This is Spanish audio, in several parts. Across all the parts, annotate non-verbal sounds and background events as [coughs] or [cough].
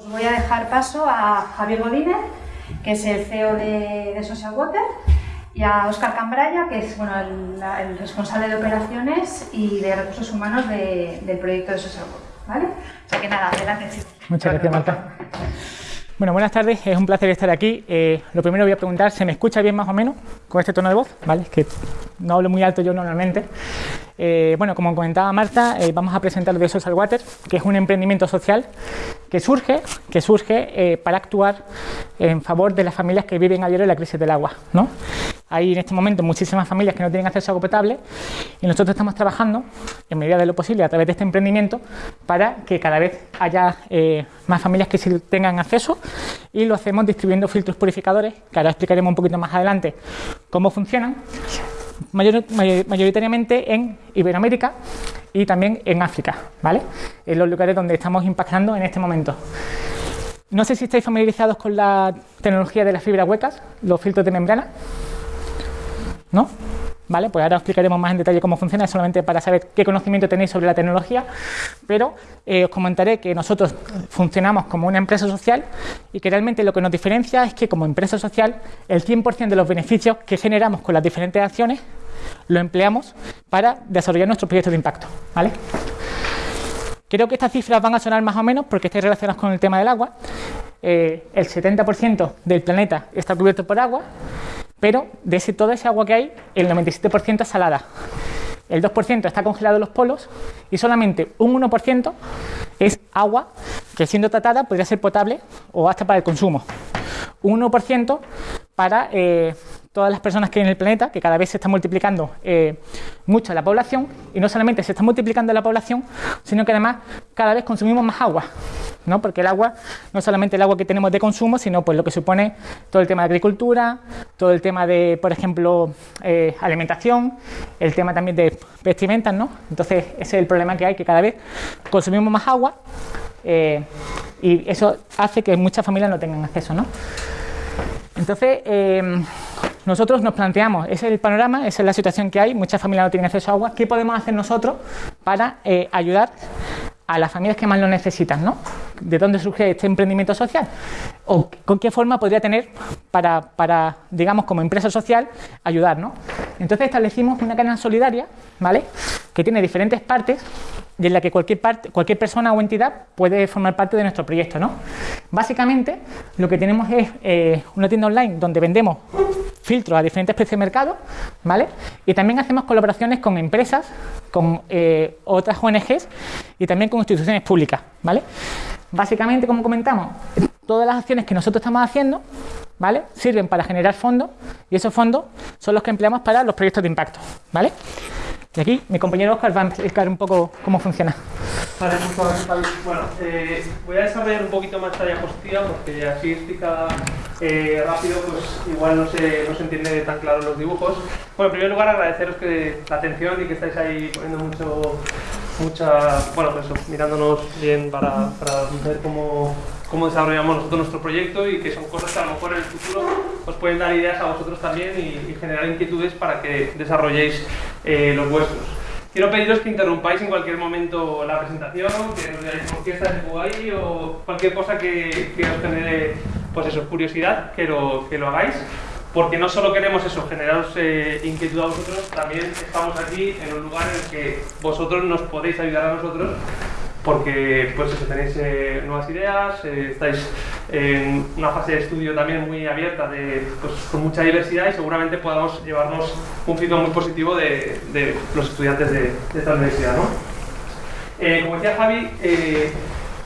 Os voy a dejar paso a Javier Godínez, que es el CEO de, Social Water, y a Óscar Cambraya, que es bueno, el, responsable de operaciones y de recursos humanos de, del proyecto de Social Water. ¿vale? O sea que nada, adelante. Muchas gracias, Marta. Bueno, buenas tardes, es un placer estar aquí. Eh, lo primero voy a preguntar, ¿se me escucha bien más o menos con este tono de voz? ¿Vale? Es que no hablo muy alto yo normalmente. Eh, bueno, como comentaba Marta, eh, vamos a presentar de Social Water, que es un emprendimiento social que surge, que surge para actuar en favor de las familias que viven a diario la crisis del agua. ¿no? Hay en este momento muchísimas familias que no tienen acceso a agua potable y nosotros estamos trabajando, en medida de lo posible, a través de este emprendimiento, para que cada vez haya eh, más familias que tengan acceso y lo hacemos distribuyendo filtros purificadores, que ahora explicaremos un poquito más adelante cómo funcionan, mayor, mayoritariamente en Iberoamérica y también en África, ¿vale? En los lugares donde estamos impactando en este momento. No sé si estáis familiarizados con la tecnología de las fibras huecas, los filtros de membrana. ¿No? ¿Vale? Pues ahora os explicaremos más en detalle cómo funciona, solamente para saber qué conocimiento tenéis sobre la tecnología, pero eh, os comentaré que nosotros funcionamos como una empresa social y que realmente lo que nos diferencia es que como empresa social el 100% de los beneficios que generamos con las diferentes acciones lo empleamos para desarrollar nuestros proyectos de impacto. ¿vale? Creo que estas cifras van a sonar más o menos porque están relacionadas con el tema del agua. Eh, el 70% del planeta está cubierto por agua pero de ese, toda esa agua que hay, el 97% es salada. El 2% está congelado en los polos y solamente un 1% es agua que siendo tratada podría ser potable o hasta para el consumo. Un 1% para eh, todas las personas que hay en el planeta, que cada vez se está multiplicando eh, mucho la población, y no solamente se está multiplicando la población, sino que además cada vez consumimos más agua, ¿no? porque el agua no solamente el agua que tenemos de consumo, sino pues lo que supone todo el tema de agricultura, todo el tema de, por ejemplo, eh, alimentación, el tema también de vestimentas, ¿no? Entonces ese es el problema que hay, que cada vez consumimos más agua eh, y eso hace que muchas familias no tengan acceso, ¿no? Entonces, eh, nosotros nos planteamos, ese es el panorama, esa es la situación que hay, muchas familias no tienen acceso a agua, ¿qué podemos hacer nosotros para eh, ayudar a las familias que más lo necesitan, ¿no? ¿De dónde surge este emprendimiento social? ¿O con qué forma podría tener para, para digamos, como empresa social, ayudar, ¿no? Entonces establecimos una cadena solidaria, ¿vale? Que tiene diferentes partes y en la que cualquier, parte, cualquier persona o entidad puede formar parte de nuestro proyecto, ¿no? Básicamente, lo que tenemos es eh, una tienda online donde vendemos filtros a diferentes precios de mercado, ¿vale? Y también hacemos colaboraciones con empresas, con eh, otras ONGs y también con instituciones públicas, ¿vale? Básicamente, como comentamos, todas las acciones que nosotros estamos haciendo, ¿vale? Sirven para generar fondos y esos fondos son los que empleamos para los proyectos de impacto, ¿vale? Y aquí mi compañero Oscar va a explicar un poco cómo funciona. Vale. Bueno, eh, voy a desarrollar un poquito más esta diapositiva porque así explicada eh, rápido, pues igual no se, no se entiende tan claro los dibujos. Bueno, en primer lugar agradeceros que la atención y que estáis ahí poniendo mucho, mucha, bueno, pues eso, mirándonos bien para, para ver cómo, cómo desarrollamos nosotros nuestro proyecto y que son cosas que a lo mejor en el futuro os pueden dar ideas a vosotros también y, generar inquietudes para que desarrolléis eh, los vuestros. Quiero pediros que interrumpáis en cualquier momento la presentación, que nos digáis por qué está ahí o cualquier cosa que, que os genere pues eso, curiosidad, que lo, que lo hagáis. Porque no solo queremos eso, generaros eh, inquietud a vosotros, también estamos aquí en un lugar en el que vosotros nos podéis ayudar a nosotros porque pues eso, tenéis eh, nuevas ideas, eh, estáis en una fase de estudio también muy abierta, de, pues, con mucha diversidad y seguramente podamos llevarnos un feedback muy positivo de, de los estudiantes de, esta universidad. ¿no? Como decía Javi,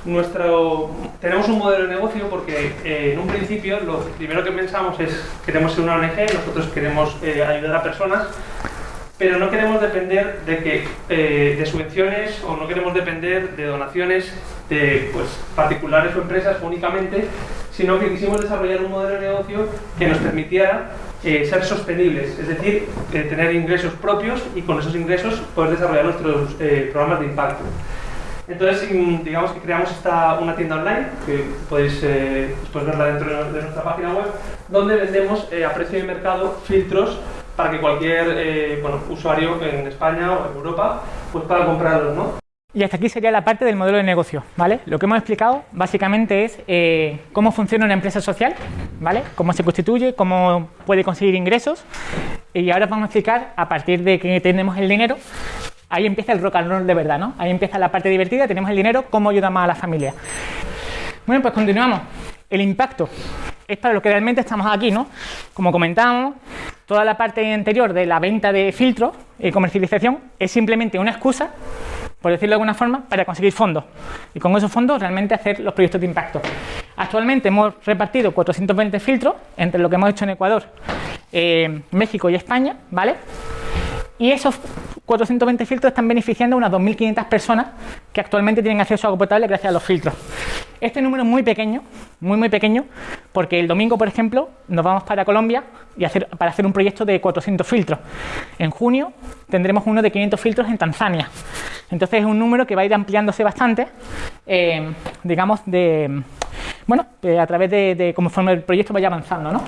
nuestro, tenemos un modelo de negocio porque en un principio lo primero que pensamos es queremos ser una ONG, nosotros queremos ayudar a personas pero no queremos depender de, que, eh, de subvenciones o no queremos depender de donaciones de pues, particulares o empresas únicamente, sino que quisimos desarrollar un modelo de negocio que nos permitiera eh, ser sostenibles, es decir, eh, tener ingresos propios y con esos ingresos poder desarrollar nuestros eh, programas de impacto. Entonces, digamos que creamos esta, una tienda online, que podéis después verla dentro de nuestra página web, donde vendemos a precio de mercado filtros para que cualquier eh, bueno, usuario en España o en Europa pues pueda comprarlos. ¿no? Y hasta aquí sería la parte del modelo de negocio, ¿vale? Lo que hemos explicado básicamente es eh, cómo funciona una empresa social, ¿vale? Cómo se constituye, cómo puede conseguir ingresos. Y ahora vamos a explicar, a partir de que tenemos el dinero, ahí empieza el rock and roll de verdad, ¿no? Ahí empieza la parte divertida, tenemos el dinero, cómo ayudamos a la familia. Bueno, pues continuamos. El impacto es para lo que realmente estamos aquí, ¿no? Como comentábamos, toda la parte anterior de la venta de filtros y comercialización es simplemente una excusa por decirlo de alguna forma, para conseguir fondos. Y con esos fondos realmente hacer los proyectos de impacto. Actualmente hemos repartido 420 filtros entre lo que hemos hecho en Ecuador, eh, México y España, ¿vale? Y esos 420 filtros están beneficiando a unas 2.500 personas que actualmente tienen acceso a agua potable gracias a los filtros. Este número es muy pequeño, muy muy pequeño, porque el domingo, por ejemplo, nos vamos para Colombia y para hacer un proyecto de 400 filtros. En junio tendremos uno de 500 filtros en Tanzania. Entonces es un número que va a ir ampliándose bastante, eh, digamos, de, bueno, a través de, de conforme el proyecto vaya avanzando, ¿no?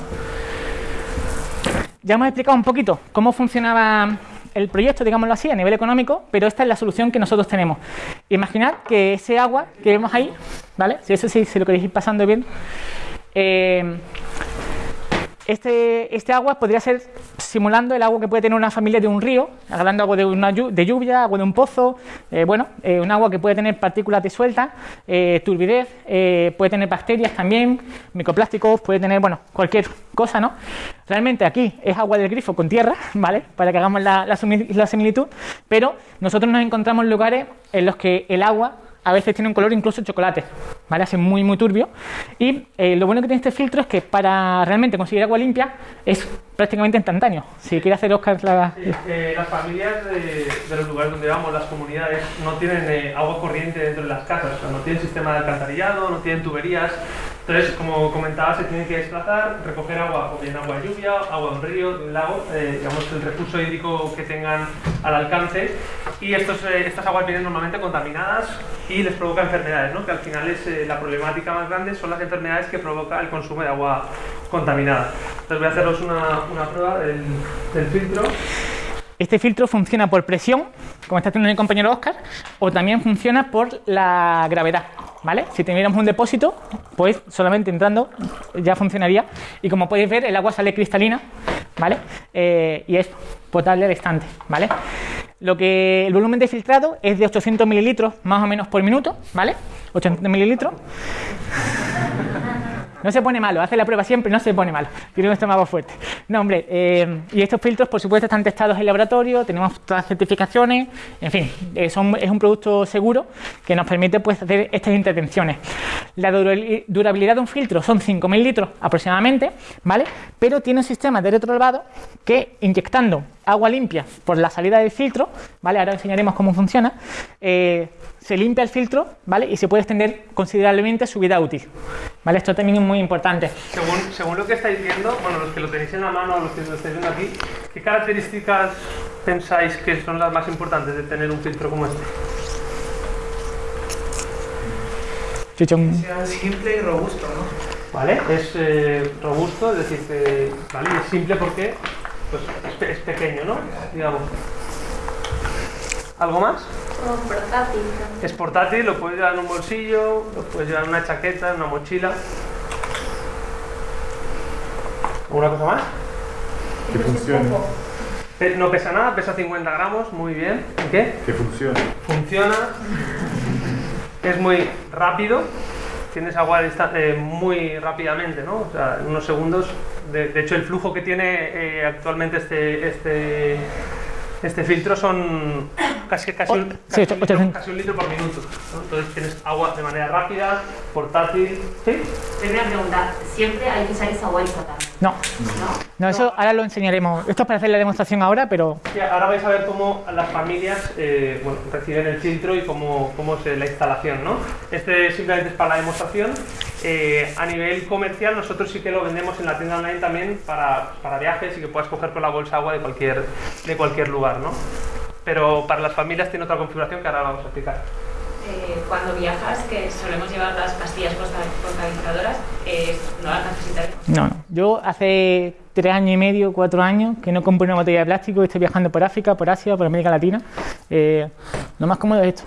Ya hemos explicado un poquito cómo funcionaba el proyecto, digámoslo así, a nivel económico, pero esta es la solución que nosotros tenemos. Imaginad que ese agua que vemos ahí, ¿vale? Si eso sí, si lo queréis ir pasando bien, eh, este, este, agua podría ser simulando el agua que puede tener una familia de un río, hablando agua de, una, de lluvia, agua de un pozo, eh, bueno, eh, un agua que puede tener partículas disueltas, eh, turbidez, puede tener bacterias también, microplásticos, puede tener, bueno, cualquier cosa, ¿no? Realmente aquí es agua del grifo con tierra, [laughs] ¿vale? Para que hagamos la, la similitud, pero nosotros nos encontramos en lugares en los que el agua a veces tiene un color incluso chocolate, ¿vale? Así muy, muy turbio. Y eh, lo bueno que tiene este filtro es que para realmente conseguir agua limpia es prácticamente instantáneo. Si quiere hacer Oscar la... Eh, las familias de, los lugares donde vamos, las comunidades, no tienen eh, agua corriente dentro de las casas, o sea, no tienen sistema de alcantarillado, no tienen tuberías. Entonces, como comentaba, se tienen que desplazar, recoger agua, o bien agua de lluvia, agua de un río, de lago, digamos el recurso hídrico que tengan al alcance. Y estos, estas aguas vienen normalmente contaminadas y les provoca enfermedades, ¿no? que al final es eh, la problemática más grande, son las enfermedades que provoca el consumo de agua contaminada. Entonces voy a haceros una, una prueba del, del, filtro. Este filtro funciona por presión, como está haciendo mi compañero Oscar, o también funciona por la gravedad. ¿Vale? Si tuviéramos un depósito, pues solamente entrando ya funcionaría. Y como podéis ver, el agua sale cristalina, ¿vale? Eh, y es potable al instante, ¿vale? Lo que el volumen de filtrado es de 800 mililitros más o menos por minuto, ¿vale? 800 mililitros. No se pone malo, hace la prueba siempre, no se pone malo. Tiene un estómago fuerte. No, hombre, eh, y estos filtros, por supuesto, están testados en laboratorio, tenemos todas las certificaciones, en fin, eh, son, es un producto seguro que nos permite pues, hacer estas intervenciones. La durabilidad de un filtro son 5.000 litros aproximadamente, ¿vale? Pero tiene un sistema de retrolavado que inyectando agua limpia por la salida del filtro, ¿vale? Ahora enseñaremos cómo funciona. Eh, se limpia el filtro, ¿vale? Y se puede extender considerablemente su vida útil, ¿vale? Esto también es muy importante. Según, según lo que estáis viendo, bueno, los que lo tenéis en la mano, los que lo estáis viendo aquí, ¿qué características pensáis que son las más importantes de tener un filtro como este? Que sea simple y robusto, ¿no? ¿Vale? Es eh, robusto, es decir, que, ¿vale? es simple porque pues, es, es pequeño, ¿no? Digamos. ¿Algo más? portátil. Es portátil, lo puedes llevar en un bolsillo, lo puedes llevar en una chaqueta, en una mochila. ¿Alguna cosa más? Que funcione. No pesa nada, pesa 50 gramos, muy bien. ¿En qué? Que funcione. Funciona. Es muy rápido. Tienes agua eh, muy rápidamente, ¿no? O sea, en unos segundos. De, hecho, el flujo que tiene eh, actualmente este, este este filtro son casi, casi, un, casi, un, litro, casi un, litro, por minuto. ¿no? Entonces tienes agua de manera rápida, portátil. ¿Sí? Primera pregunta, ¿siempre hay que usar esa agua instante? No. no. No, eso ahora lo enseñaremos. Esto es para hacer la demostración ahora, pero... Sí, ahora vais a ver cómo las familias eh, bueno, reciben el filtro y cómo, cómo es la instalación. ¿no? Este simplemente es para la demostración. Eh, a nivel comercial, nosotros sí que lo vendemos en la tienda online también para, para viajes y que puedas coger con la bolsa agua de cualquier, de cualquier lugar. ¿no? Pero para las familias tiene otra configuración que ahora vamos a explicar. Eh, cuando viajas, que solemos llevar las pastillas potabilizadoras, eh, ¿no las necesitas? No, no. Yo hace tres años y medio, cuatro años, que no compro una botella de plástico, estoy viajando por África, por Asia, por América Latina. Eh, lo más cómodo es esto.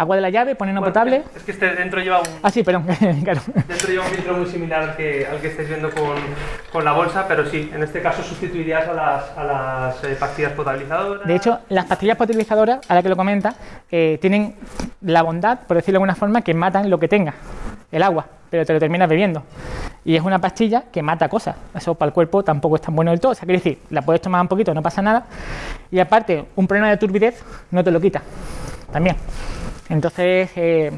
Agua de la llave, poner una Bueno, potable. Es que este dentro lleva un, Ah, sí, perdón, [laughs] claro. dentro lleva un filtro muy similar al que, al que estáis viendo con, con la bolsa, pero sí, en este caso sustituirías a las, a las eh, pastillas potabilizadoras. De hecho, las pastillas potabilizadoras, ahora que lo comenta, eh, tienen la bondad, por decirlo de alguna forma, que matan lo que tenga, el agua, pero te lo terminas bebiendo. Y es una pastilla que mata cosas. Eso para el cuerpo tampoco es tan bueno del todo. O sea, quiere decir, la puedes tomar un poquito, no pasa nada. Y aparte, un problema de turbidez no te lo quita. También. Entonces, eh,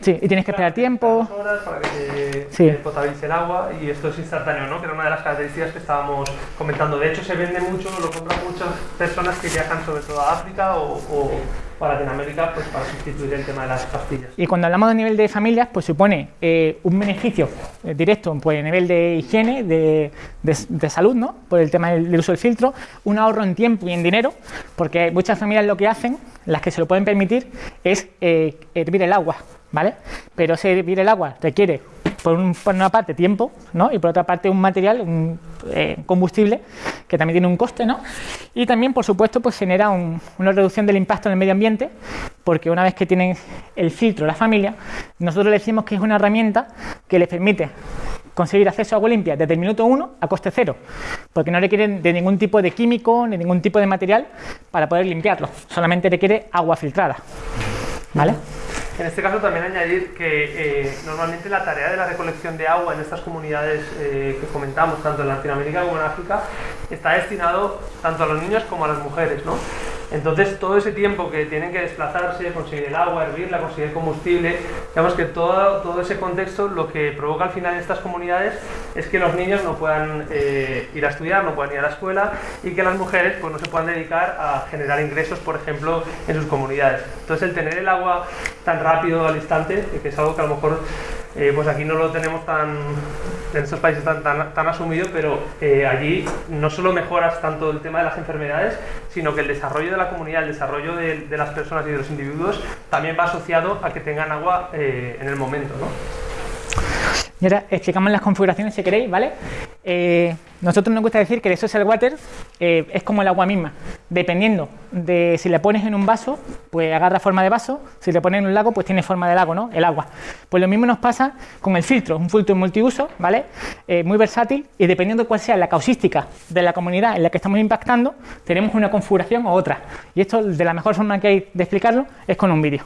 sí, y tienes que esperar tiempo. Horas para que se potabilice el agua y esto es instantáneo, ¿no? Que era una de las características que estábamos comentando. De hecho, se vende mucho, lo compran muchas personas que viajan sobre todo a África o, o- o a Latinoamérica pues para sustituir el tema de las pastillas. Y cuando hablamos de nivel de familias, pues supone eh, un beneficio eh, directo pues, a nivel de higiene, de, de- salud, ¿no? Por el tema del, del uso del filtro, un ahorro en tiempo y en dinero, porque muchas familias lo que hacen, las que se lo pueden permitir, es eh, hervir el agua, ¿vale? Pero ese hervir el agua requiere, por, un- por una parte, tiempo, ¿no? Y por otra parte, un material, un eh, combustible, que también tiene un coste, ¿no? Y también, por supuesto, pues genera un- una reducción del impacto en el medio ambiente, porque una vez que tienen el filtro la familia, nosotros le decimos que es una herramienta que les permite conseguir acceso a agua limpia desde el minuto uno a coste cero, porque no requieren de ningún tipo de químico ni ningún tipo de material para poder limpiarlo, solamente requiere agua filtrada. ¿Vale? En este caso también añadir que eh, normalmente la tarea de la recolección de agua en estas comunidades eh, que comentamos, tanto en Latinoamérica como en África, está destinado tanto a los niños como a las mujeres, ¿no? Entonces todo ese tiempo que tienen que desplazarse, conseguir el agua, hervirla, conseguir combustible, digamos que todo, todo ese contexto lo que provoca al final en estas comunidades es que los niños no puedan eh, ir a estudiar, no puedan ir a la escuela y que las mujeres pues, no se puedan dedicar a generar ingresos, por ejemplo, en sus comunidades. Entonces el tener el agua tan rápido al instante, que es algo que a lo mejor eh, pues aquí no lo tenemos tan en estos países tan, tan, tan asumido, pero eh, allí no solo mejoras tanto el tema de las enfermedades, sino que el desarrollo de la comunidad, el desarrollo de, las personas y de los individuos también va asociado a que tengan agua eh, en el momento. ¿no? Y ahora explicamos las configuraciones si queréis, ¿vale? Eh, nosotros nos gusta decir que el social water eh, es como el agua misma. Dependiendo de si le pones en un vaso, pues agarra forma de vaso. Si le pones en un lago, pues tiene forma de lago, ¿no? El agua. Pues lo mismo nos pasa con el filtro. Un filtro multiuso, ¿vale? Eh, muy versátil y dependiendo de cuál sea la causística de la comunidad en la que estamos impactando, tenemos una configuración u otra. Y esto, de la mejor forma que hay de explicarlo, es con un vídeo.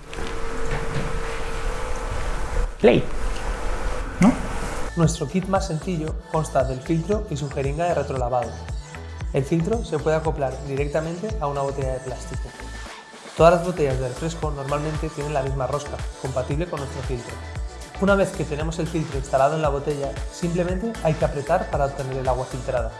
Play. ¿No? Nuestro kit más sencillo consta del filtro y su jeringa de retrolavado. El filtro se puede acoplar directamente a una botella de plástico. Todas las botellas de refresco normalmente tienen la misma rosca, compatible con nuestro filtro. Una vez que tenemos el filtro instalado en la botella, simplemente hay que apretar para obtener el agua filtrada.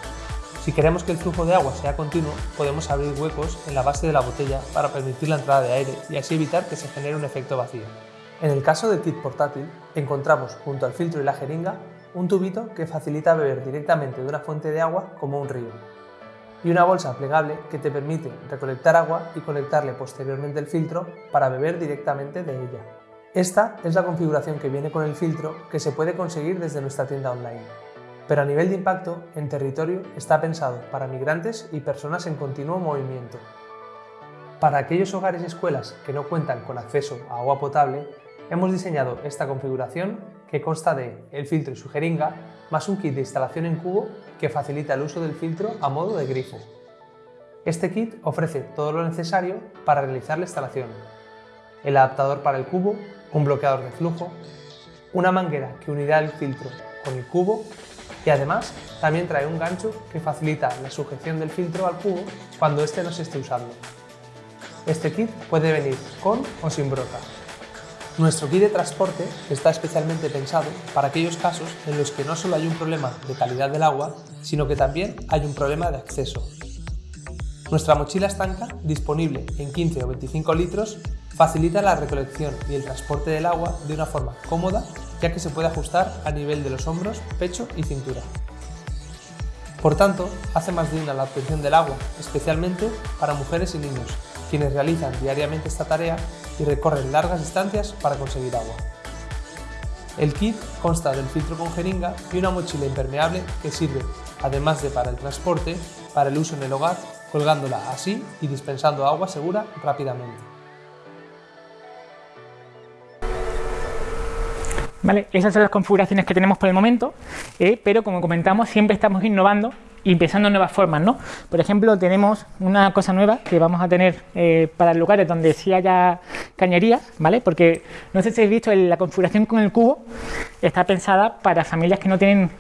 Si queremos que el flujo de agua sea continuo, podemos abrir huecos en la base de la botella para permitir la entrada de aire y así evitar que se genere un efecto vacío. En el caso del kit portátil, encontramos junto al filtro y la jeringa un tubito que facilita beber directamente de una fuente de agua como un río, y una bolsa plegable que te permite recolectar agua y conectarle posteriormente el filtro para beber directamente de ella. Esta es la configuración que viene con el filtro que se puede conseguir desde nuestra tienda online. Pero a nivel de impacto, en territorio está pensado para migrantes y personas en continuo movimiento. Para aquellos hogares y escuelas que no cuentan con acceso a agua potable, hemos diseñado esta configuración que consta de el filtro y su jeringa, más un kit de instalación en cubo que facilita el uso del filtro a modo de grifo. Este kit ofrece todo lo necesario para realizar la instalación. El adaptador para el cubo, un bloqueador de flujo, una manguera que unirá el filtro con el cubo y además también trae un gancho que facilita la sujeción del filtro al cubo cuando éste no se esté usando. Este kit puede venir con o sin broca. Nuestro kit de transporte está especialmente pensado para aquellos casos en los que no solo hay un problema de calidad del agua, sino que también hay un problema de acceso. Nuestra mochila estanca, disponible en 15 o 25 litros, facilita la recolección y el transporte del agua de una forma cómoda, ya que se puede ajustar a nivel de los hombros, pecho y cintura. Por tanto, hace más digna la obtención del agua, especialmente para mujeres y niños, quienes realizan diariamente esta tarea y recorren largas distancias para conseguir agua. El kit consta del filtro con jeringa y una mochila impermeable que sirve, además de para el transporte, para el uso en el hogar, colgándola así y dispensando agua segura rápidamente. Vale, esas son las configuraciones que tenemos por el momento, eh, pero como comentamos siempre estamos innovando y pensando en nuevas formas, ¿no? Por ejemplo, tenemos una cosa nueva que vamos a tener eh, para lugares donde sí haya cañerías, ¿vale? Porque no sé si habéis visto, la configuración con el cubo está pensada para familias que no tienen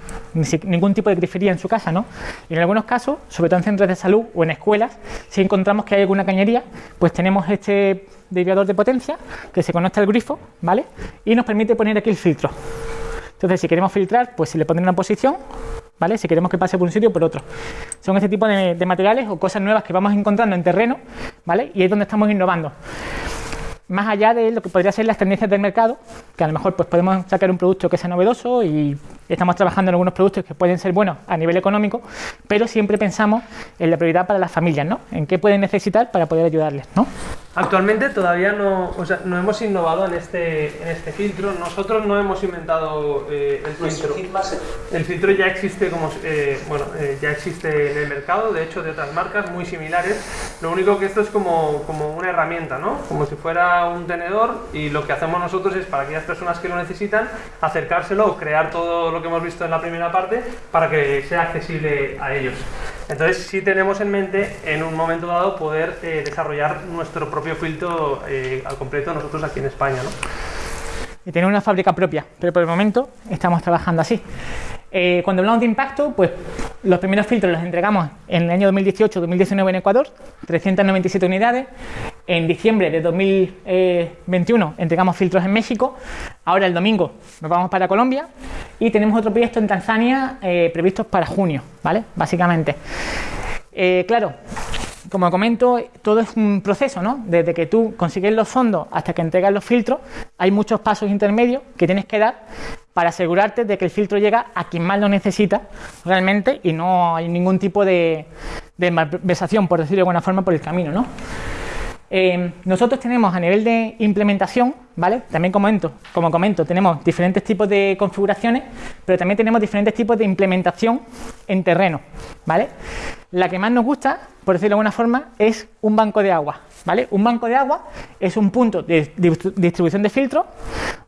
ningún tipo de grifería en su casa, ¿no? Y en algunos casos, sobre todo en centros de salud o en escuelas, si encontramos que hay alguna cañería, pues tenemos este desviador de potencia que se conecta al grifo, ¿vale? Y nos permite poner aquí el filtro. Entonces, si queremos filtrar, pues se le pone una posición ¿vale? Si queremos que pase por un sitio o por otro. Son este tipo de, materiales o cosas nuevas que vamos encontrando en terreno, ¿vale? Y es donde estamos innovando. Más allá de lo que podría ser las tendencias del mercado, que a lo mejor pues podemos sacar un producto que sea novedoso y estamos trabajando en algunos productos que pueden ser buenos a nivel económico, pero siempre pensamos en la prioridad para las familias, ¿no? En qué pueden necesitar para poder ayudarles, ¿no? Actualmente todavía no, o sea, no hemos innovado en este, en este filtro. Nosotros no hemos inventado eh, el filtro. El filtro ya existe como eh, bueno, eh, ya existe en el mercado, de hecho de otras marcas muy similares. Lo único que esto es como, como una herramienta, ¿no? Como si fuera un tenedor y lo que hacemos nosotros es para aquellas personas que lo necesitan acercárselo o crear todo lo que hemos visto en la primera parte para que sea accesible a ellos. Entonces sí tenemos en mente en un momento dado poder eh, desarrollar nuestro propio filtro eh, al completo nosotros aquí en España. ¿no? Y tener una fábrica propia, pero por el momento estamos trabajando así. Eh, cuando hablamos de impacto, pues los primeros filtros los entregamos en el año 2018-2019 en Ecuador, 397 unidades. En diciembre de 2021 entregamos filtros en México. Ahora el domingo nos vamos para Colombia y tenemos otro proyecto en Tanzania eh, previsto para junio, ¿vale? Básicamente. Eh, claro, como comento, todo es un proceso, ¿no? Desde que tú consigues los fondos hasta que entregas los filtros, hay muchos pasos intermedios que tienes que dar para asegurarte de que el filtro llega a quien más lo necesita realmente y no hay ningún tipo de, de malversación, por decirlo de alguna forma, por el camino, ¿no? Eh, nosotros tenemos a nivel de implementación, ¿vale? También comento, como comento, tenemos diferentes tipos de configuraciones, pero también tenemos diferentes tipos de implementación en terreno, ¿vale? La que más nos gusta, por decirlo de alguna forma, es un banco de agua, ¿vale? Un banco de agua es un punto de distribución de filtros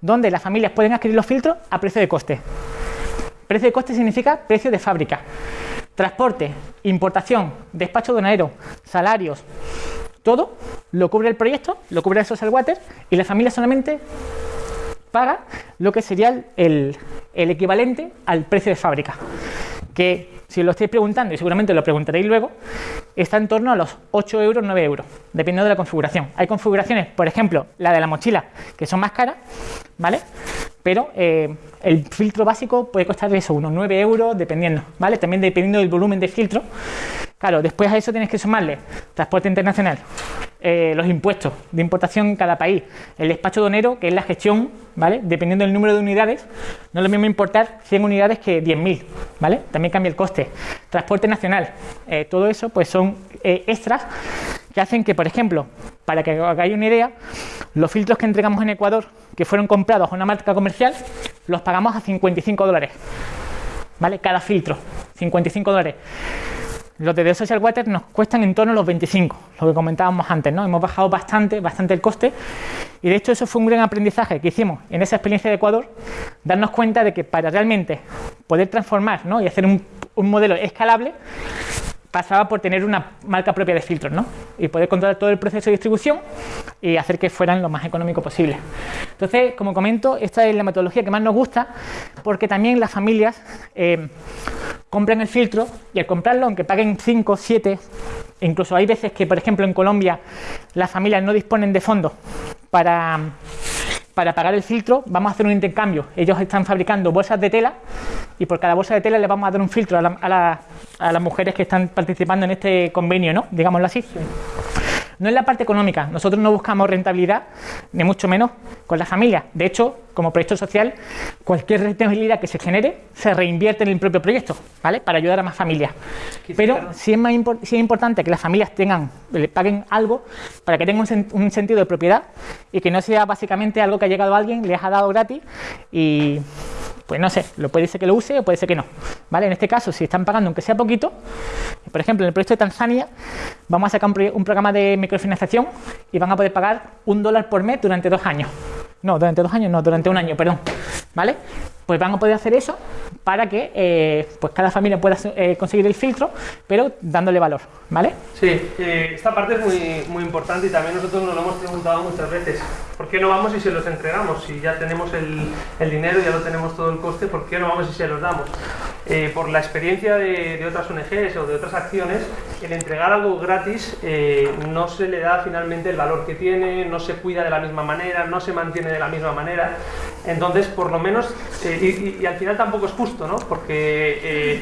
donde las familias pueden adquirir los filtros a precio de coste. Precio de coste significa precio de fábrica. Transporte, importación, despacho donadero, salarios, todo lo cubre el proyecto, lo cubre el social water y la familia solamente paga lo que sería el, equivalente al precio de fábrica. Que si lo estáis preguntando, y seguramente lo preguntaréis luego, está en torno a los 8 euros, 9 euros, dependiendo de la configuración. Hay configuraciones, por ejemplo, la de la mochila, que son más caras, ¿vale? Pero eh, el filtro básico puede costar eso, unos 9 euros, dependiendo, ¿vale? También dependiendo del volumen de filtro. Claro, después a eso tienes que sumarle transporte internacional, eh, los impuestos de importación en cada país, el despacho donero, que es la gestión, ¿vale? Dependiendo del número de unidades, no es lo mismo importar 100 unidades que 10.000, ¿vale? También cambia el coste. Transporte nacional, eh, todo eso pues son eh, extras que hacen que, por ejemplo, para que hagáis una idea, los filtros que entregamos en Ecuador, que fueron comprados a una marca comercial, los pagamos a 55 dólares, ¿vale? Cada filtro, 55 dólares. Los de Social Water nos cuestan en torno a los 25, lo que comentábamos antes, ¿no? Hemos bajado bastante, bastante el coste y de hecho eso fue un gran aprendizaje que hicimos en esa experiencia de Ecuador, darnos cuenta de que para realmente poder transformar ¿no? y hacer un, un modelo escalable, pasaba por tener una marca propia de filtros, ¿no? Y poder controlar todo el proceso de distribución y hacer que fueran lo más económico posible. Entonces, como comento, esta es la metodología que más nos gusta porque también las familias eh, compran el filtro y al comprarlo, aunque paguen 5, 7, incluso hay veces que, por ejemplo, en Colombia las familias no disponen de fondos para para pagar el filtro vamos a hacer un intercambio. Ellos están fabricando bolsas de tela y por cada bolsa de tela le vamos a dar un filtro a, la, a, la, a las mujeres que están participando en este convenio, ¿no? Digámoslo así. Sí. No es la parte económica, nosotros no buscamos rentabilidad, ni mucho menos con la familia. De hecho, como proyecto social, cualquier rentabilidad que se genere se reinvierte en el propio proyecto, ¿vale? Para ayudar a más familias. Pero sí es, más impor sí es importante que las familias tengan, le paguen algo para que tengan un, sen un, sentido de propiedad y que no sea básicamente algo que ha llegado a alguien, les ha dado gratis y pues no sé, lo puede ser que lo use o puede ser que no. ¿Vale? En este caso, si están pagando aunque sea poquito, por ejemplo, en el proyecto de Tanzania, vamos a sacar un, un programa de microfinanciación y van a poder pagar un dólar por mes durante dos años. No, durante dos años, no, durante un año, perdón. ¿vale? Pues van a poder hacer eso para que eh, pues cada familia pueda eh, conseguir el filtro, pero dándole valor, ¿vale? Sí, eh, esta parte es muy, muy importante y también nosotros nos lo hemos preguntado muchas veces. ¿Por qué no vamos y se los entregamos? Si ya tenemos el, el dinero, ya lo tenemos todo el coste, ¿por qué no vamos y se los damos? por la experiencia de, de, otras ONGs o de otras acciones, el entregar algo gratis no se le da finalmente el valor que tiene, no se cuida de la misma manera, no se mantiene de la misma manera. Entonces, por lo menos, y, al final tampoco es justo, ¿no? Porque eh,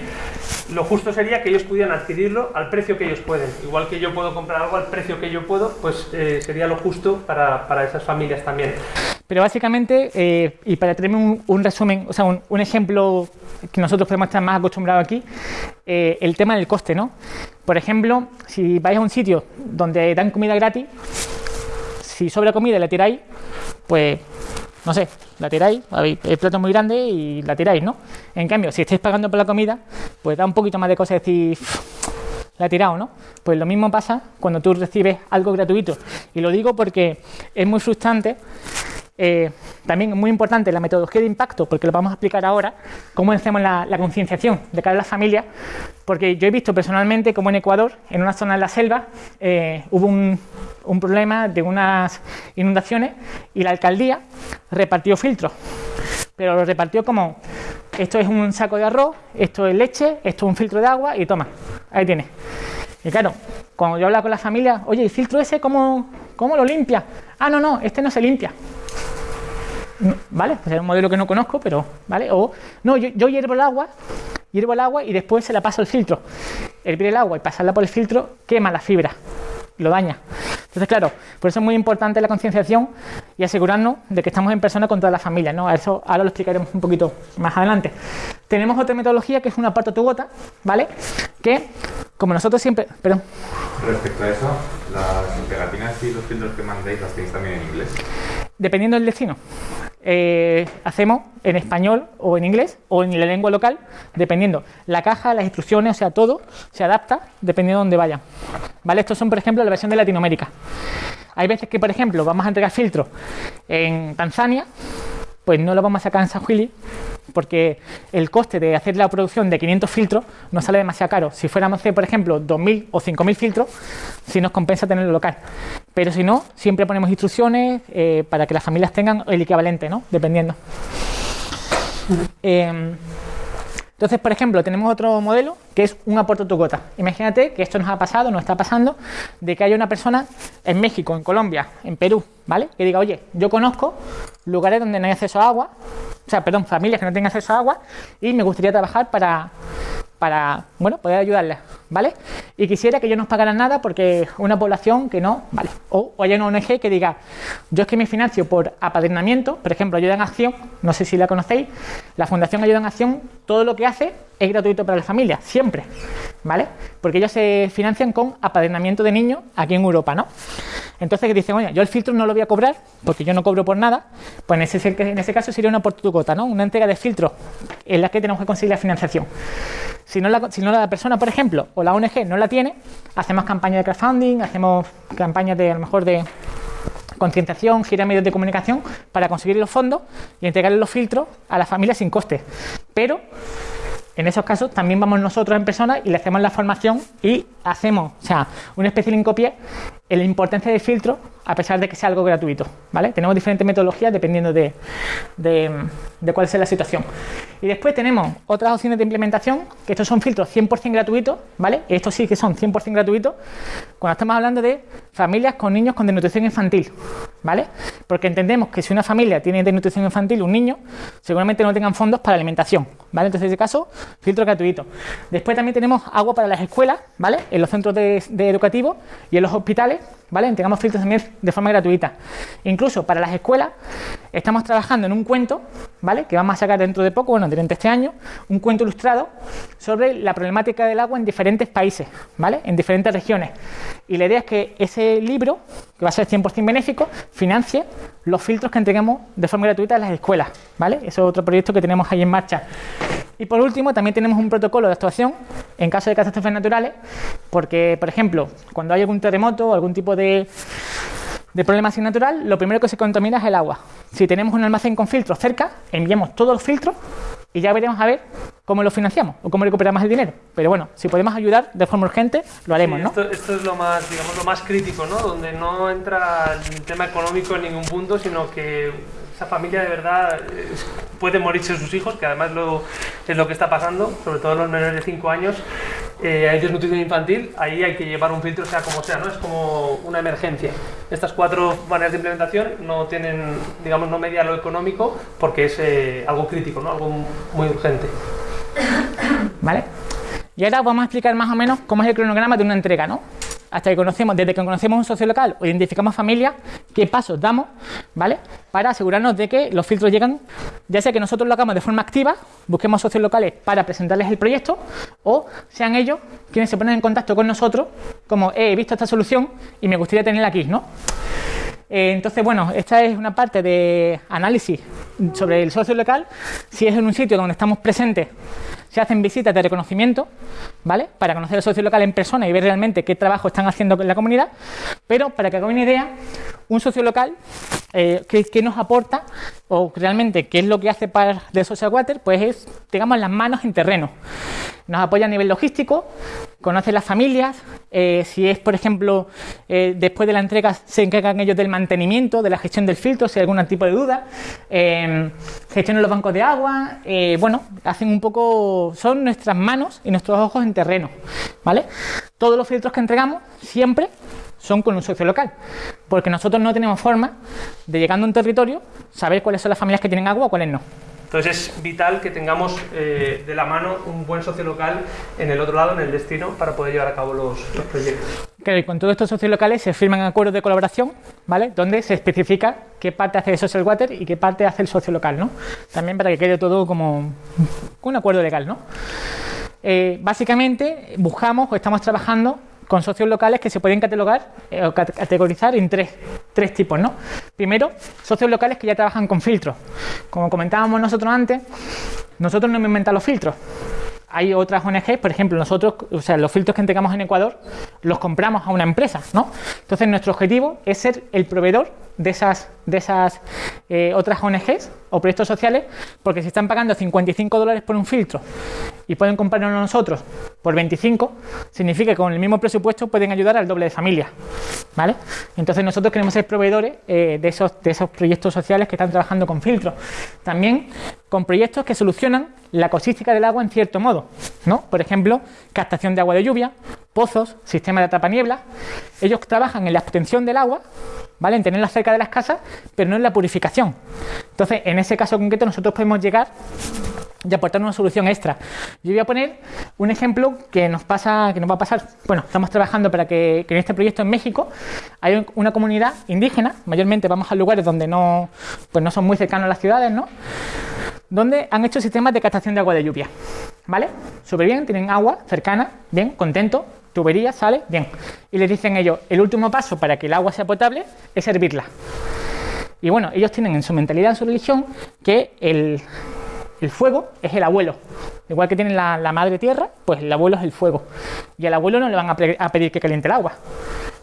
lo justo sería que ellos pudieran adquirirlo al precio que ellos pueden. Igual que yo puedo comprar algo al precio que yo puedo, pues eh, sería lo justo para, para, esas familias también. Pero básicamente, eh, y para tener un, resumen, o sea, un, un, ejemplo que nosotros podemos estar más acostumbrados aquí, el tema del coste, ¿no? Por ejemplo, si vais a un sitio donde dan comida gratis, si sobra comida y la tiráis, pues no sé, la tiráis, el plato muy grande y la tiráis, ¿no? En cambio, si estáis pagando por la comida, pues da un poquito más de cosa decir, la he tirado, ¿no? Pues lo mismo pasa cuando tú recibes algo gratuito. Y lo digo porque es muy frustrante. Eh, también es muy importante la metodología de impacto, porque lo vamos a explicar ahora, cómo hacemos la, la concienciación de cada las familias, porque yo he visto personalmente como en Ecuador, en una zona de la selva, eh, hubo un, problema de unas inundaciones y la alcaldía repartió filtros, pero lo repartió como esto es un saco de arroz, esto es leche, esto es un filtro de agua y toma, ahí tienes. Y claro, cuando yo hablo con la familia, oye, ¿el filtro ese cómo, cómo lo limpia? Ah, no, no, este no se limpia. ¿Vale? Pues es un modelo que no conozco, pero, ¿vale? O, no, yo, yo hiervo el agua, hiervo el agua y después se la paso al filtro. Hervir el agua y pasarla por el filtro quema la fibra, lo daña. Entonces, claro, por eso es muy importante la concienciación y asegurarnos de que estamos en persona con toda la familia, ¿no? Eso ahora lo explicaremos un poquito más adelante. Tenemos otra metodología que es una parto tu gota, ¿vale? Que, como nosotros siempre... Perdón. Respecto a eso, las pegatinas y los filtros que mandéis, ¿las tenéis también en inglés? Dependiendo del destino. Eh, hacemos en español o en inglés o en la lengua local, dependiendo. La caja, las instrucciones, o sea, todo se adapta dependiendo de dónde vayan. ¿Vale? Estos son, por ejemplo, la versión de Latinoamérica. Hay veces que, por ejemplo, vamos a entregar filtros en Tanzania, pues no lo vamos a sacar en Sahuili porque el coste de hacer la producción de 500 filtros nos sale demasiado caro. Si fuéramos a hacer, por ejemplo, 2.000 o 5.000 filtros, sí nos compensa tenerlo local. Pero si no, siempre ponemos instrucciones eh, para que las familias tengan el equivalente, ¿no? Dependiendo. Eh, entonces, por ejemplo, tenemos otro modelo que es un aporte tu gota. Imagínate que esto nos ha pasado, nos está pasando, de que haya una persona en México, en Colombia, en Perú, ¿vale? Que diga, oye, yo conozco lugares donde no hay acceso a agua, o sea, perdón, familias que no tengan acceso a agua y me gustaría trabajar para, para bueno, poder ayudarles, ¿vale? Y quisiera que ellos no pagaran nada porque una población que no, ¿vale? O, o haya una ONG que diga, yo es que me financio por apadrinamiento, por ejemplo, Ayuda en Acción, no sé si la conocéis, la Fundación Ayuda en Acción, todo lo que hace es gratuito para la familia, siempre, ¿vale? Porque ellos se financian con apadrinamiento de niños aquí en Europa, ¿no? Entonces dicen, oye, yo el filtro no lo voy a cobrar porque yo no cobro por nada, pues en ese, en ese caso sería una por tu gota, ¿no? Una entrega de filtros en la que tenemos que conseguir la financiación. Si no, la, si no la persona, por ejemplo, o la ONG no la tiene, hacemos campañas de crowdfunding, hacemos campañas de, a lo mejor, de concienciación, gira medios de comunicación para conseguir los fondos y entregarle los filtros a la familia sin coste. Pero en esos casos también vamos nosotros en persona y le hacemos la formación y hacemos, o sea, un especial hincapié en la importancia del filtro a pesar de que sea algo gratuito, ¿vale? Tenemos diferentes metodologías dependiendo de, de, cuál sea la situación. Y después tenemos otras opciones de implementación, que estos son filtros 100% gratuitos, ¿vale? Estos sí que son 100% gratuitos cuando estamos hablando de familias con niños con desnutrición infantil, ¿vale? Porque entendemos que si una familia tiene desnutrición infantil, un niño, seguramente no tengan fondos para alimentación, ¿vale? Entonces, en ese caso, filtro gratuito. Después también tenemos agua para las escuelas, ¿vale? En los centros educativos y en los hospitales, ¿vale? Entregamos filtros también de forma gratuita. Incluso para las escuelas estamos trabajando en un cuento, ¿vale? Que vamos a sacar dentro de poco, bueno, durante este año, un cuento ilustrado sobre la problemática del agua en diferentes países, ¿vale? En diferentes regiones. Y la idea es que ese libro, que va a ser 100% benéfico, financie los filtros que entreguemos de forma gratuita en las escuelas, ¿vale? Eso es otro proyecto que tenemos ahí en marcha. Y por último, también tenemos un protocolo de actuación en caso de catástrofes naturales, porque, por ejemplo, cuando hay algún terremoto o algún tipo de de problema así natural, lo primero que se contamina es el agua. Si tenemos un almacén con filtros cerca, enviamos todos los filtros y ya veremos a ver cómo lo financiamos o cómo recuperamos el dinero. Pero bueno, si podemos ayudar de forma urgente, lo haremos, Sí, ¿no? esto, esto es lo más, digamos, lo más crítico, ¿no? Donde no entra el tema económico en ningún punto, sino que esa familia de verdad es- puede morirse sus hijos, que además lo, es lo que está pasando, sobre todo los menores de 5 años. Eh, hay desnutrición infantil, ahí hay que llevar un filtro, sea como sea, ¿no? Es como una emergencia. Estas cuatro maneras de implementación no tienen, digamos, no media lo económico porque es eh, algo crítico, ¿no? Algo muy urgente. [coughs] ¿Vale? Y ahora vamos a explicar más o menos cómo es el cronograma de una entrega, ¿no? Hasta que conocemos, desde que conocemos un socio local o identificamos familias, qué pasos damos, ¿vale? Para asegurarnos de que los filtros llegan, ya sea que nosotros lo hagamos de forma activa, busquemos socios locales para presentarles el proyecto, o sean ellos quienes se ponen en contacto con nosotros, como "Eh, he visto esta solución y me gustaría tenerla aquí, ¿no? Eh, entonces, bueno, esta es una parte de análisis sobre el socio local. Si es en un sitio donde estamos presentes, se hacen visitas de reconocimiento, ¿vale? Para conocer al socio local en persona y ver realmente qué trabajo están haciendo en la comunidad. Pero para que hagan una idea, un socio local, eh, ¿qué, qué nos aporta o realmente qué es lo que hace para de Social Water? Pues es, digamos, las manos en terreno. Nos apoya a nivel logístico, conoce las familias, eh, si es, por ejemplo, eh, después de la entrega se encargan ellos del mantenimiento, de la gestión del filtro, si hay algún tipo de duda, eh, gestionan los bancos de agua, eh, bueno, hacen un poco, son nuestras manos y nuestros ojos en terreno, ¿vale? Todos los filtros que entregamos siempre son con un socio local, porque nosotros no tenemos forma de llegando a un territorio saber cuáles son las familias que tienen agua cuáles no. Entonces es vital que tengamos eh, de la mano un buen socio local en el otro lado, en el destino, para poder llevar a cabo los, proyectos. Con todos estos socios locales se firman acuerdos de colaboración, ¿vale? Donde se especifica qué parte hace el social water y qué parte hace el socio local, ¿no? También para que quede todo como un acuerdo legal, ¿no? Eh, básicamente buscamos o estamos trabajando con socios locales que se pueden catalogar eh, o cat- categorizar en tres, tres tipos, ¿no? Primero, socios locales que ya trabajan con filtros. Como comentábamos nosotros antes, nosotros no hemos inventado los filtros. Hay otras ONGs, por ejemplo, nosotros, o sea, los filtros que entregamos en Ecuador los compramos a una empresa, ¿no? Entonces, nuestro objetivo es ser el proveedor de esas, de esas eh, otras ONGs o proyectos sociales, porque si están pagando 55 dólares por un filtro y pueden comprarlo nosotros por 25, significa que con el mismo presupuesto pueden ayudar al doble de familias, ¿vale? Entonces, nosotros queremos ser proveedores eh, de, esos, de esos proyectos sociales que están trabajando con filtros. También con proyectos que solucionan la cosística del agua en cierto modo, ¿no? Por ejemplo, captación de agua de lluvia, pozos, sistema de atrapanieblas. Ellos trabajan en la obtención del agua, ¿vale? En tenerla cerca de las casas, pero no en la purificación. Entonces, en ese caso concreto, nosotros podemos llegar y aportar una solución extra. Yo voy a poner un ejemplo que nos pasa, que nos va a pasar. Bueno, estamos trabajando para que, que en este proyecto en México hay una comunidad indígena, mayormente vamos a lugares donde no, pues no son muy cercanos a las ciudades, ¿no? Donde han hecho sistemas de captación de agua de lluvia. ¿Vale? Súper bien, tienen agua cercana, bien, contento, tubería, sale, bien. Y les dicen ellos, el último paso para que el agua sea potable es hervirla. Y bueno, ellos tienen en su mentalidad, en su religión, que el, el fuego es el abuelo. Igual que tienen la, madre tierra, pues el abuelo es el fuego. Y al abuelo no le van a, pe- a pedir que caliente el agua.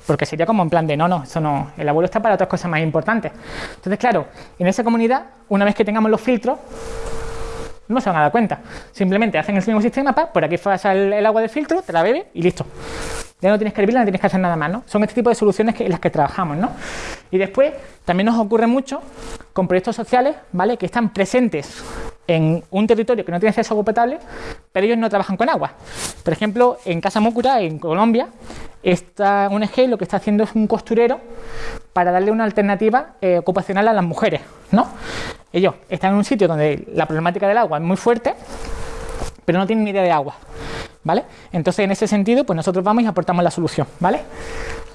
Porque sería como en plan de, no, no, eso no, el abuelo está para otras cosas más importantes. Entonces, claro, en esa comunidad, una vez que tengamos los filtros, no se van a dar cuenta. Simplemente hacen el mismo sistema, pa, por aquí pasa el, el agua del filtro, te la bebes y listo. Ya no tienes que hervirla, no tienes que hacer nada más, ¿no? Son este tipo de soluciones que, en las que trabajamos, ¿no? Y después también nos ocurre mucho con proyectos sociales, ¿vale? Que están presentes en un territorio que no tiene acceso a agua potable, pero ellos no trabajan con agua. Por ejemplo, en Casa Mócura, en Colombia, esta ONG lo que está haciendo es un costurero para darle una alternativa eh, ocupacional a las mujeres, ¿no? Ellos están en un sitio donde la problemática del agua es muy fuerte, pero no tienen ni idea de agua, ¿vale? Entonces, en ese sentido, pues nosotros vamos y aportamos la solución, ¿vale?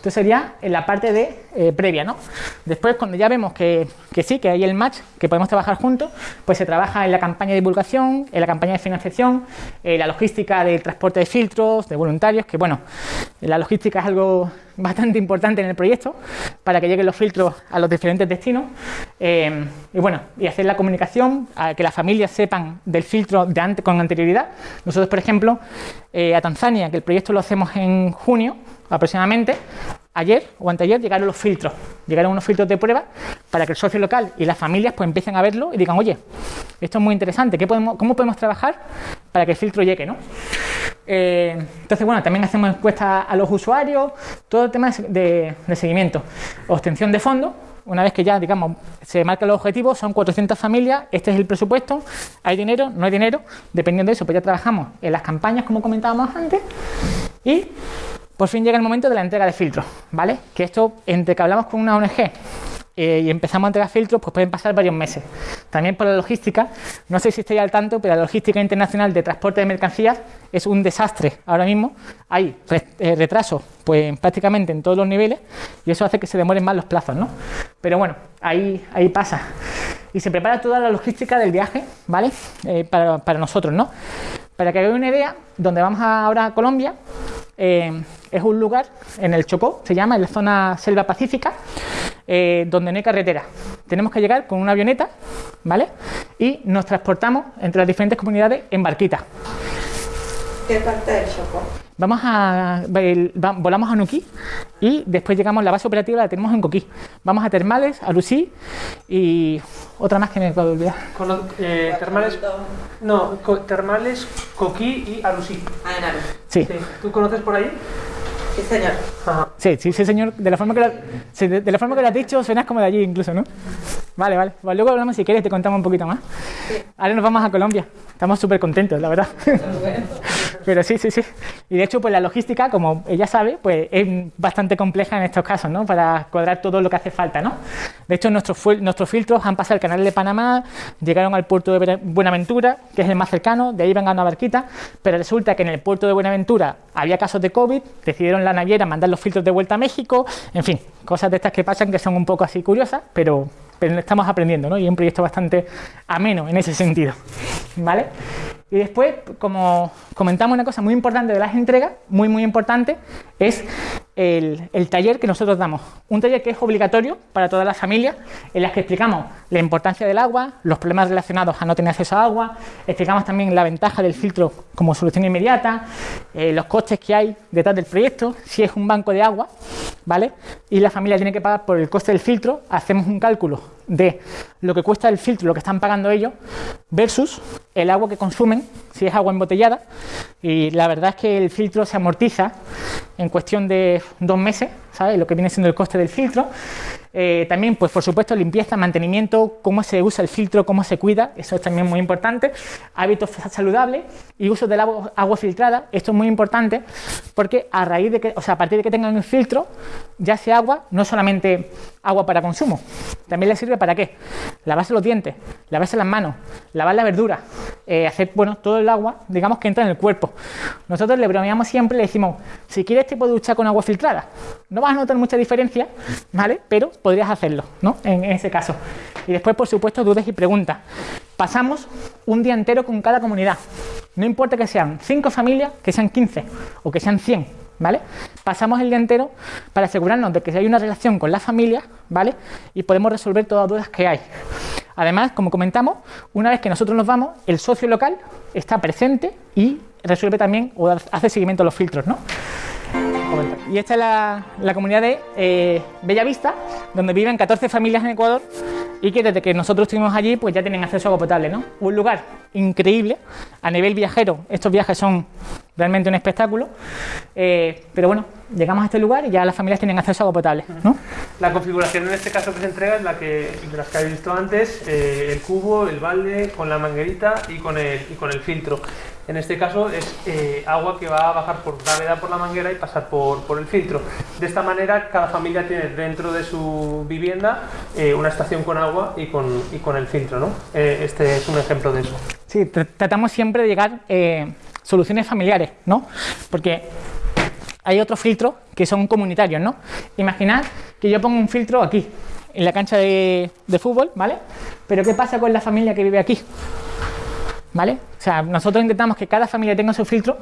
Esto sería en la parte de eh, previa, ¿no? Después, cuando ya vemos que, que sí, que hay el match, que podemos trabajar juntos, pues se trabaja en la campaña de divulgación, en la campaña de financiación, en la logística del transporte de filtros, de voluntarios, que bueno, la logística es algo [laughs] bastante importante en el proyecto para que lleguen los filtros a los diferentes destinos. Eh, y bueno, y hacer la comunicación, a que las familias sepan del filtro con anterioridad. Nosotros, por ejemplo, eh, a Tanzania, que el proyecto lo hacemos en junio aproximadamente, ayer o anteayer llegaron los filtros, llegaron unos filtros de prueba para que el socio local y las familias pues empiecen a verlo y digan, oye, esto es muy interesante, ¿qué podemos, ¿cómo podemos trabajar para que el filtro llegue? ¿no? Eh, entonces, bueno, también hacemos encuestas a los usuarios, todo el tema de, de- seguimiento, obtención de fondos. Una vez que ya, digamos, se marcan los objetivos, son 400 familias, este es el presupuesto, hay dinero, no hay dinero, dependiendo de eso, pues ya trabajamos en las campañas, como comentábamos antes, y por fin llega el momento de la entrega de filtros, ¿vale? Que esto, entre que hablamos con una ONG eh, y empezamos a entregar filtros, pues pueden pasar varios meses. También por la logística, no sé si estáis al tanto, pero la logística internacional de transporte de mercancías es un desastre ahora mismo. Hay eh, retrasos pues, prácticamente en todos los niveles y eso hace que se demoren más los plazos, ¿no? Pero bueno, ahí, ahí pasa. Y se prepara toda la logística del viaje, ¿vale? Eh, para, para nosotros, ¿no? Para que hagáis una idea, donde vamos ahora a Colombia, eh, es un lugar en el Chocó, se llama, en la zona selva pacífica, eh, donde no hay carretera. Tenemos que llegar con una avioneta, ¿vale? Y nos transportamos entre las diferentes comunidades en barquita. ¿Qué parte del Chocó? Vamos a, el- va- volamos a Nuquí y después llegamos, la base operativa la tenemos en Coquí. Vamos a Termales, a Lucí y otra más que me puedo olvidar. Cono- eh, termales, no, co- termales, Coquí y Arusí. Ah, en. Sí, Sí. ¿Tú conoces por ahí? Sí, señor. Ajá. sí, sí, sí, señor. De la forma que lo, sí, de, de la forma que lo has dicho, suenas como de allí incluso, ¿no? Vale, vale. Pues luego hablamos si quieres, te contamos un poquito más. Ahora nos vamos a Colombia. Estamos súper contentos, la verdad. Pero sí, sí, sí. Y de hecho, pues la logística, como ella sabe, pues es bastante compleja en estos casos, ¿no? Para cuadrar todo lo que hace falta, ¿no? De hecho, nuestros, nuestros filtros han pasado el canal de Panamá, llegaron al puerto de Buena- Buenaventura, que es el más cercano, de ahí vengan una barquita, pero resulta que en el puerto de Buenaventura había casos de COVID, decidieron la naviera mandar los filtros de vuelta a México, en fin, cosas de estas que pasan que son un poco así curiosas, pero, pero estamos aprendiendo, ¿no? Y es un proyecto bastante ameno en ese sentido, ¿vale? Y después, como comentamos una cosa muy importante de las entregas, muy muy importante, es el, taller que nosotros damos. Un taller que es obligatorio para todas las familias, en las que explicamos la importancia del agua, los problemas relacionados a no tener acceso a agua, explicamos también la ventaja del filtro como solución inmediata, eh, los costes que hay detrás del proyecto, si es un banco de agua, ¿vale? Y la familia tiene que pagar por el coste del filtro, hacemos un cálculo de lo que cuesta el filtro, lo que están pagando ellos, versus el agua que consumen, si es agua embotellada. Y la verdad es que el filtro se amortiza en cuestión de dos meses, ¿sabes? Lo que viene siendo el coste del filtro. Eh, también, pues por supuesto, limpieza, mantenimiento, cómo se usa el filtro, cómo se cuida, eso es también muy importante. Hábitos saludables y uso del agua, agua filtrada, esto es muy importante porque a raíz de que, o sea, a partir de que tengan el filtro, ya sea agua, no solamente agua para consumo, también les sirve para qué? Lavarse los dientes, lavarse las manos, lavar la verdura, eh, hacer, bueno, todo el agua, digamos que entra en el cuerpo. Nosotros le bromeamos siempre, le decimos, si quieres te puedo duchar con agua filtrada. No vas a notar mucha diferencia, ¿vale? Pero podrías hacerlo, ¿no? En, ese caso. Y después, por supuesto, dudas y preguntas. Pasamos un día entero con cada comunidad. No importa que sean 5 familias, que sean 15 o que sean 100, ¿vale? Pasamos el día entero para asegurarnos de que hay una relación con las familias, ¿vale? Y podemos resolver todas las dudas que hay. Además, como comentamos, una vez que nosotros nos vamos, el socio local está presente y resuelve también o hace seguimiento a los filtros, ¿no? Y esta es la, comunidad de eh, Bellavista, donde viven 14 familias en Ecuador y que desde que nosotros estuvimos allí pues ya tienen acceso a agua potable. ¿no? Un lugar increíble a nivel viajero. Estos viajes son realmente un espectáculo. Eh, pero bueno, llegamos a este lugar y ya las familias tienen acceso a agua potable. ¿no? La configuración en este caso que se entrega es la que, de las que habéis visto antes, eh, el cubo, el balde, con la manguerita y con el, y con el filtro. En este caso es eh, agua que va a bajar por gravedad por la manguera y pasar por, por el filtro. De esta manera cada familia tiene dentro de su vivienda eh, una estación con agua y con, y con el filtro. ¿no? Eh, este es un ejemplo de eso. Sí, tr- tratamos siempre de llegar eh, soluciones familiares, ¿no? Porque hay otros filtros que son comunitarios, ¿no? Imaginad que yo pongo un filtro aquí, en la cancha de, de fútbol, ¿vale? Pero ¿qué pasa con la familia que vive aquí? ¿Vale? O sea, nosotros intentamos que cada familia tenga su filtro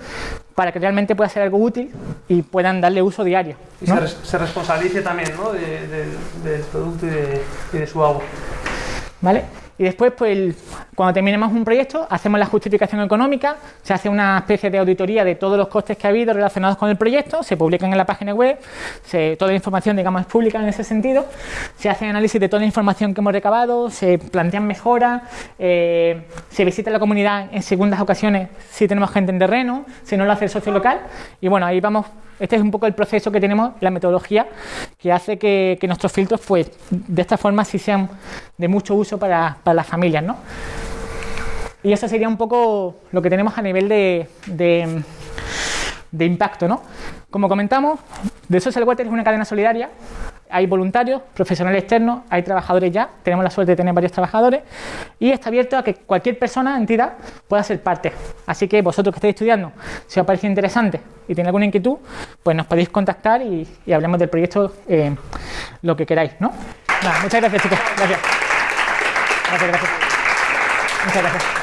para que realmente pueda ser algo útil y puedan darle uso diario. Y se, res- se responsabilice también ¿no? de- del- del producto y de su agua. ¿Vale? Y después, pues, cuando terminemos un proyecto, hacemos la justificación económica, se hace una especie de auditoría de todos los costes que ha habido relacionados con el proyecto, se publican en la página web, se- toda la información, digamos, es pública en ese sentido, se hace análisis de toda la información que hemos recabado, se plantean mejoras, eh, se visita la comunidad en segundas ocasiones si tenemos gente en terreno, si no lo hace el socio local, y bueno, ahí vamos. Este es un poco el proceso que tenemos, la metodología que hace que, nuestros filtros, pues, de esta forma sí sean de mucho uso para, las familias, ¿no? Y eso sería un poco lo que tenemos a nivel de, de, de impacto, ¿no? Como comentamos, The Social Water es una cadena solidaria. Hay voluntarios, profesionales externos, hay trabajadores ya. Tenemos la suerte de tener varios trabajadores. Y está abierto a que cualquier persona, entidad, pueda ser parte. Así que vosotros que estáis estudiando, si os parece interesante y tenéis alguna inquietud, pues nos podéis contactar y, hablemos del proyecto eh, lo que queráis, ¿no? Nada, muchas gracias, chicos. Gracias. Gracias, gracias. Muchas gracias.